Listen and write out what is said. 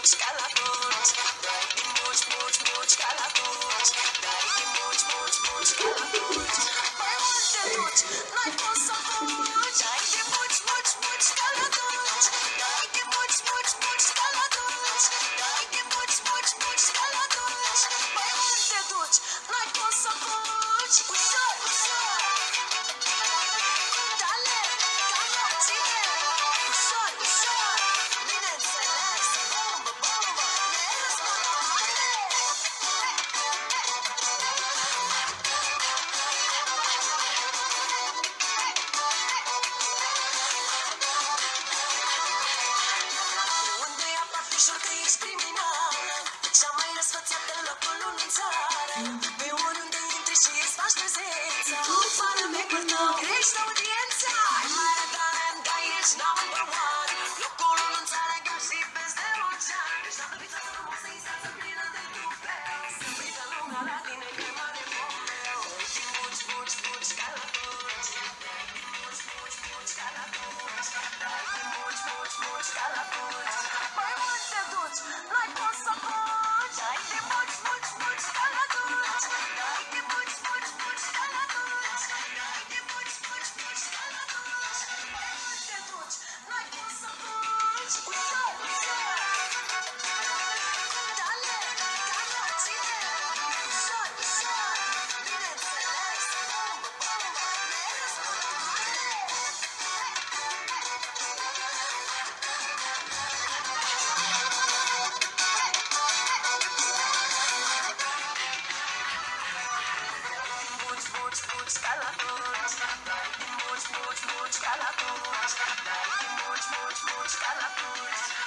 much, much, much, ești criminal Cea mai răsfățată în locul unui țară Pe oriunde intri și îți faci prezența. Tu, fără mecul tău, crești audiența. Black much, much, much, much, much, much,